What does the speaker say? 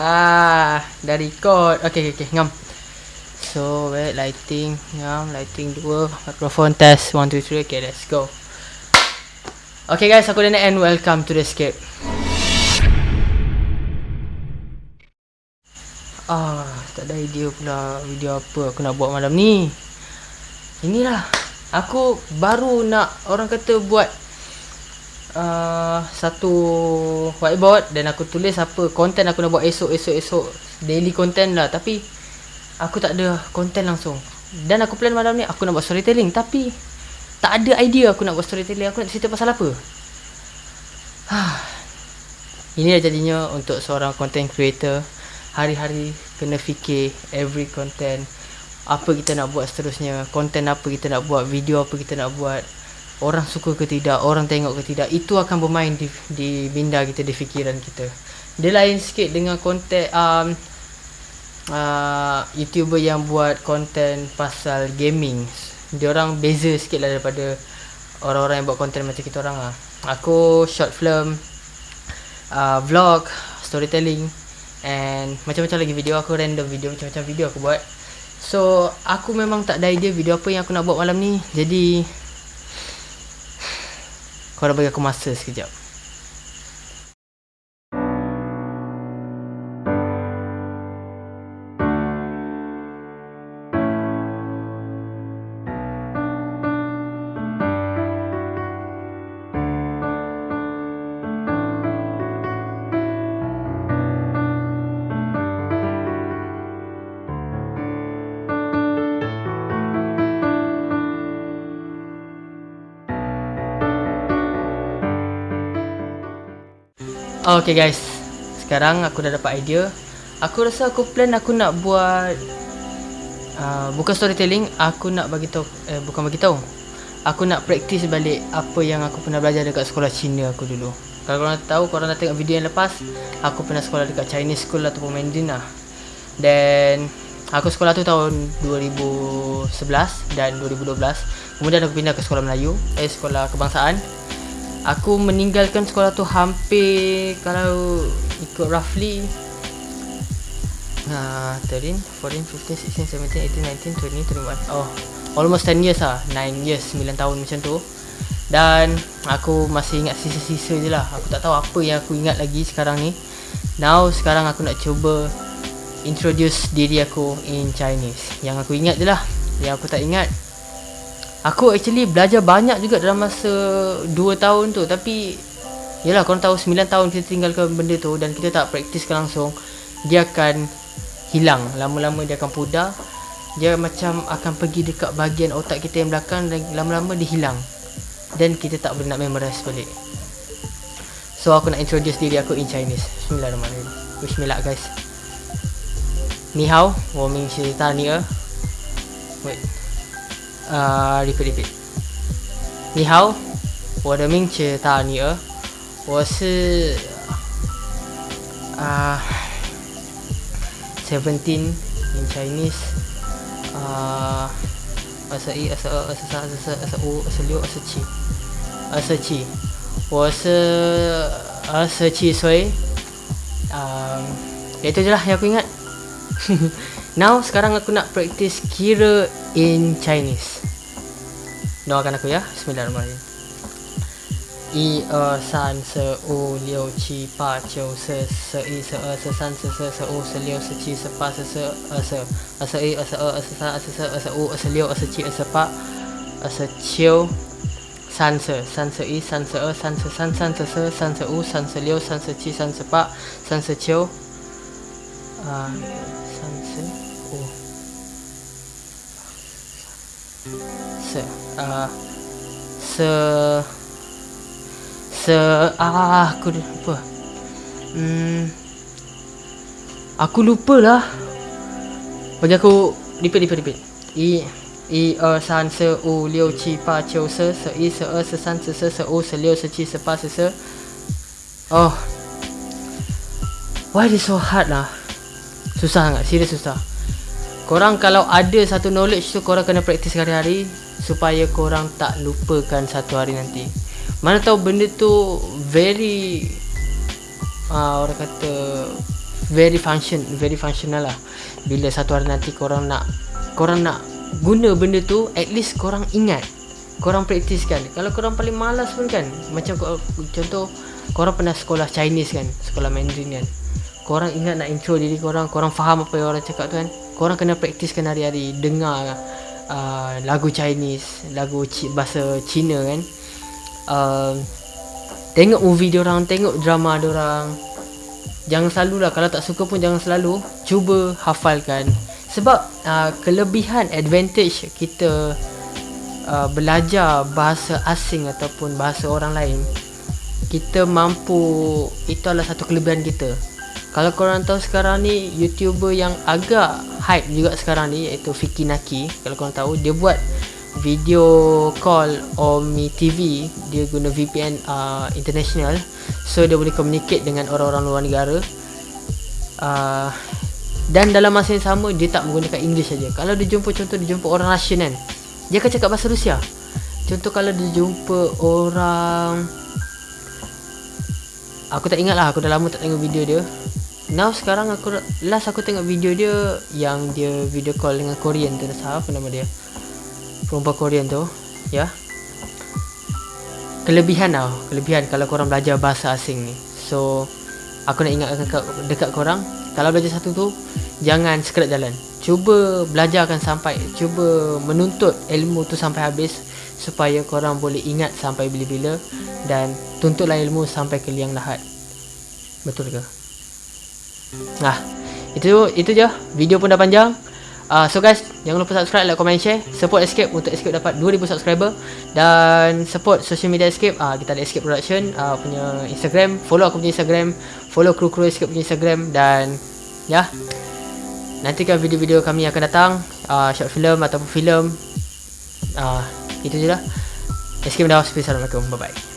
Ah, dah record. Okay, okay, okay. Ngam. So, wait, lighting. Ngam, lighting 2. Microphone test. 1, 2, 3. Okay, let's go. Okay guys, aku Dana and welcome to the escape. Ah, tak ada idea pula video apa aku nak buat malam ni. Inilah. Aku baru nak orang kata buat uh, satu whiteboard dan aku tulis apa konten aku nak buat esok esok esok. Daily content lah tapi aku tak ada konten langsung. Dan aku plan malam ni aku nak buat storytelling tapi tak ada idea aku nak buat storytelling. Aku nak cerita pasal apa. Ini dah jadinya untuk seorang content creator. Hari-hari kena fikir every content. Apa kita nak buat seterusnya. Konten apa kita nak buat video apa kita nak buat orang suka ke tidak orang tengok ke tidak itu akan bermain di di minda kita di fikiran kita dia lain sikit dengan konten um, uh, youtuber yang buat konten pasal gaming dia orang beza sikit lah daripada orang-orang yang buat konten macam kita orang lah aku short film uh, vlog storytelling And macam-macam lagi video aku random video macam-macam video aku buat. So aku memang tak ada idea video apa yang aku nak buat malam ni. Jadi kau dah bagi aku masa sekejap. Okay guys. Sekarang aku dah dapat idea. Aku rasa aku plan aku nak buat uh, Bukan storytelling Aku nak bagi tahu eh, Bukan bagi tahu. Aku nak practice balik Apa yang aku pernah belajar dekat sekolah Cina aku dulu. Kalau korang tahu Korang dah tengok video yang lepas Aku pernah sekolah dekat Chinese school ataupun Mandarin lah. Dan Aku sekolah tu tahun 2011 dan 2012 Kemudian aku pindah ke sekolah Melayu Eh sekolah kebangsaan Aku meninggalkan sekolah tu hampir kalau ikut roughly uh, 13, 14, 15, 16, 17, 18, 19, 21 Oh, almost 10 years lah. 9 years, 9 tahun macam tu. Dan aku masih ingat sisa-sisa je lah. Aku tak tahu apa yang aku ingat lagi sekarang ni. Now, sekarang aku nak cuba Introduce diri aku in Chinese. Yang aku ingat je lah. Yang aku tak ingat Aku actually belajar banyak juga dalam masa 2 tahun tu Tapi Yelah korang tahu 9 tahun kita tinggalkan benda tu Dan kita tak praktiskan langsung Dia akan hilang Lama-lama dia akan pudar Dia macam akan pergi dekat bahagian otak kita yang belakang Dan lama-lama dia hilang Dan kita tak boleh nak memorize balik So aku nak introduce diri aku in Chinese Bismillahirrahmanirrahim Bismillah guys Ni hao, 我名是大尼尔 Wait 啊，repeat repeat。你好，我的名字大女儿，我是啊，seventeen in Chinese，啊，二十一、二十二、二十三、二十四、二十五、二十六、二十七，二十七，我是二十七岁，啊，itu je lah yang aku ingat. Now sekarang aku nak practice kira in Chinese. Doakan aku ya Bismillahirrahmanirrahim I, er, san, se, u, liu, qi, pa, qiu, se, se, i, se, er, se, san, se, se, se, se, liu, se, qi, se, pa, se, se, er, Er, se, i, er, se, er, er, se, er, se, se, er, se, u, er, se, liu, er, se, er, se, pa Er, se, San, se, san, se, i, san, se, er, san, se, san, san, se, se, san, se, u, san, se, liu, san, se, qi, san, se, pa San, se, qiu uh, San, se, u Se, uh, se se ah aku lupa. Hmm. Aku lupa lah. Bagi aku repeat repeat repeat. I i er san se u liu qi pa qiu se se i se er se san se se se u se liu se qi se pa se se. Oh. Why is so hard lah? Susah sangat, serius susah. Korang kalau ada satu knowledge tu korang kena praktis hari-hari supaya korang tak lupakan satu hari nanti. Mana tahu benda tu very uh, orang kata very function very functional lah. Bila satu hari nanti korang nak korang nak guna benda tu at least korang ingat korang praktis kan. Kalau korang paling malas pun kan macam contoh korang pernah sekolah Chinese kan sekolah Mandarin kan. Korang ingat nak intro diri korang korang faham apa yang orang cakap tu kan. Korang kena praktiskan hari-hari dengar uh, lagu Chinese lagu C- bahasa Cina kan. Uh, tengok movie orang tengok drama orang jangan selalulah kalau tak suka pun jangan selalu. Cuba hafalkan. Sebab uh, kelebihan advantage kita uh, belajar bahasa asing ataupun bahasa orang lain kita mampu itu adalah satu kelebihan kita kalau korang tahu sekarang ni youtuber yang agak hype juga sekarang ni iaitu Fiki Naki. Kalau korang tahu dia buat video call Omi TV dia guna VPN uh, international. So dia boleh communicate dengan orang-orang luar negara. Uh, dan dalam masa yang sama dia tak menggunakan English saja. Kalau dia jumpa contoh dia jumpa orang Russian kan dia akan cakap bahasa Rusia. Contoh kalau dia jumpa orang aku tak ingat lah aku dah lama tak tengok video dia now sekarang aku last aku tengok video dia yang dia video call dengan Korean tu. Apa nama dia? Perempuan Korean tu ya? Kelebihan tau kelebihan kalau korang belajar bahasa asing ni. So aku nak ingatkan dekat, dekat korang kalau belajar satu tu jangan sekerat jalan. Cuba belajarkan sampai cuba menuntut ilmu tu sampai habis supaya korang boleh ingat sampai bila-bila dan tuntutlah ilmu sampai ke liang lahat. Betul ke nah itu itu je video pun dah panjang Uh, so guys, jangan lupa subscribe, like, comment, share. Support Escape untuk Escape dapat 2000 subscriber dan support social media Escape. Uh, kita ada Escape Production uh, punya Instagram. Follow aku punya Instagram, follow kru-kru Escape punya Instagram dan ya. Yeah, nantikan video-video kami akan datang, uh, short film ataupun film. Uh, itu je lah. Escape dah. Assalamualaikum. Bye bye.